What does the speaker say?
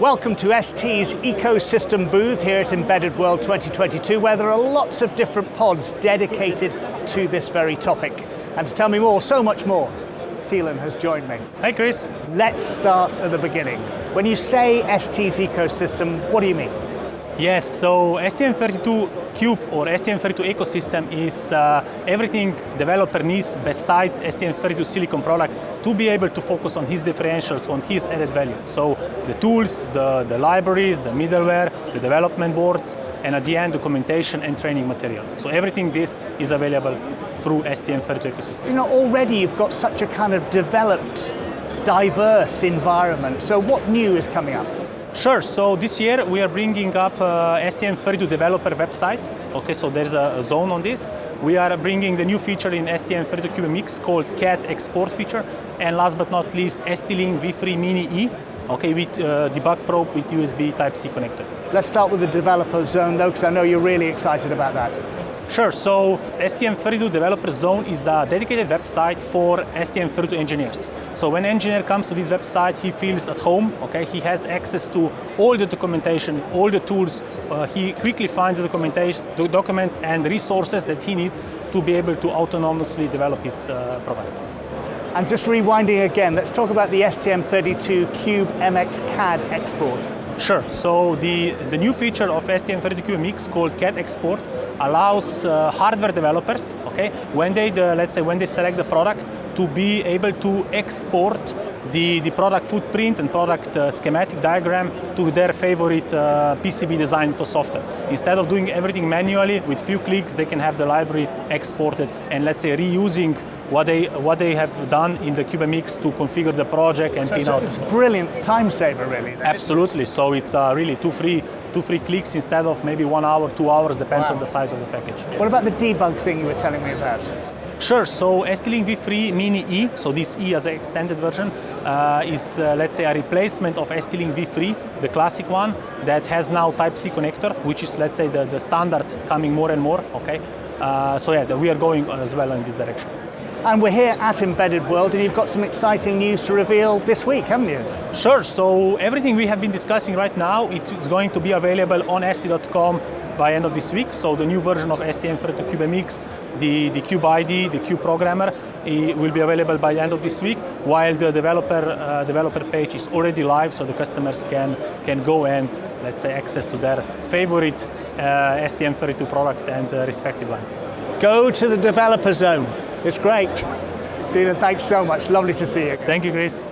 Welcome to ST's ecosystem booth here at Embedded World 2022 where there are lots of different pods dedicated to this very topic. And to tell me more, so much more, Tilen has joined me. Hi Chris. Let's start at the beginning. When you say ST's ecosystem, what do you mean? Yes, so STM32 Cube or STM32 ecosystem is uh, everything developer needs beside STM32 Silicon product to be able to focus on his differentials, on his added value. So the tools, the, the libraries, the middleware, the development boards, and at the end, documentation and training material. So everything this is available through STM32 ecosystem. You know, already you've got such a kind of developed, diverse environment. So what new is coming up? Sure, so this year we are bringing up uh, STM32 developer website. Okay, so there's a, a, zone on this. We are bringing the new feature in STM32 CubeMX called CAD export feature. And last but not least, ST-Link V3 Mini E, okay, with uh, debug probe with USB Type-C connector. Let's start with the developer zone though, because I know you're really excited about that. Sure, so STM32 Developer Zone is a dedicated website for STM32 engineers. So when engineer comes to this website, he feels at home, okay? He has access to all the documentation, all the tools. Uh, he quickly finds the documentation, the documents and resources that he needs to be able to autonomously develop his uh, product. And just rewinding again, let's talk about the STM32 Cube MX CAD export. Sure, so the, the new feature of STM32 CubeMX called CAD export allows uh, hardware developers, okay, when they, the, let's say, when they select the product, to be able to export the, the product footprint and product uh, schematic diagram to their favorite uh, PCB design to software. Instead of doing everything manually, with few clicks, they can have the library exported and let's say reusing what they what they have done in the Cubemix to configure the project and so pin out. It's a brilliant time saver, really. Absolutely. So it's uh, really two free two free clicks instead of maybe one hour, two hours, depends wow. on the size of the package. What about the debug thing you were telling me about? Sure, so ST-Link V3 Mini E, so this E as an extended version, uh, is uh, let's say a replacement of ST-Link V3, the classic one, that has now Type-C connector, which is let's say the, the standard coming more and more, okay? Uh, so yeah, we are going as well in this direction. And we're here at Embedded World and you've got some exciting news to reveal this week, haven't you? Sure, so everything we have been discussing right now, it is going to be available on st.com by end of this week. So the new version of STM32 CubeMX, the, the Cube ID, the Cube Programmer, will be available by the end of this week, while the developer uh, developer page is already live, so the customers can, can go and, let's say, access to their favorite uh, STM32 product and uh, respective line. Go to the developer zone. It's great. Tina, thanks so much. Lovely to see you. Thank you, Chris.